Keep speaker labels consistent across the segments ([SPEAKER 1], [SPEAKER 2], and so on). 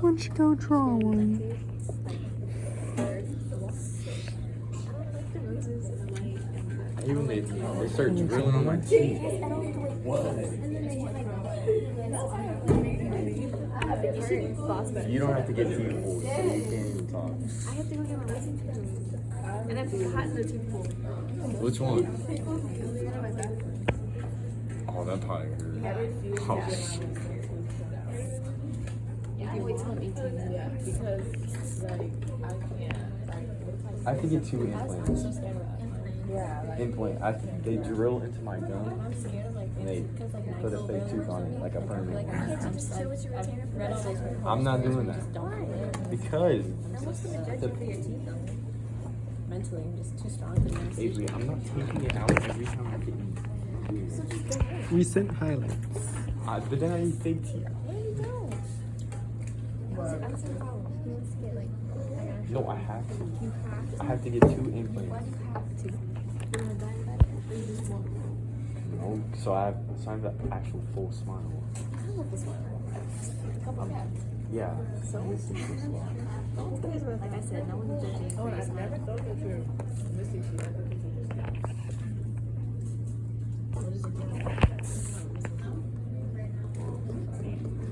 [SPEAKER 1] Why don't you go draw one?
[SPEAKER 2] Even they, they start drilling on my teeth. You don't have to get too full, you can't even talk.
[SPEAKER 3] I have to go get my. And been hot in the.
[SPEAKER 2] Which one? Oh, that hurt. Oh, shit.
[SPEAKER 3] Yeah, I wait till I'm 18. Yeah, because like I can't. Like,
[SPEAKER 2] I have to get two implants.
[SPEAKER 3] yeah, like
[SPEAKER 2] Implant. I, they drill into my gum
[SPEAKER 3] I'm scared of like
[SPEAKER 2] and they
[SPEAKER 3] like
[SPEAKER 2] put a fake tooth on it, like a permanent one.
[SPEAKER 3] I'm just like I've read all.
[SPEAKER 2] I'm not doing that.
[SPEAKER 3] Don't.
[SPEAKER 2] Because
[SPEAKER 3] That must have been
[SPEAKER 2] the,
[SPEAKER 3] judging for your teeth though. Mentally, I'm just too strong for this.
[SPEAKER 2] Avery, I'm not taking it out every time I get in.
[SPEAKER 3] So just don't worry.
[SPEAKER 1] Recent highlights.
[SPEAKER 2] Uh, but then I need fake teeth.
[SPEAKER 3] No. I
[SPEAKER 2] have to. I have to get two implants. No, so I have, so I have the actual full smile.
[SPEAKER 3] I want this one.
[SPEAKER 2] Yeah.
[SPEAKER 3] So? Like I said, no one's judging. Oh, I've never thought that you're missing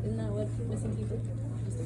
[SPEAKER 3] Isn't that what missing people?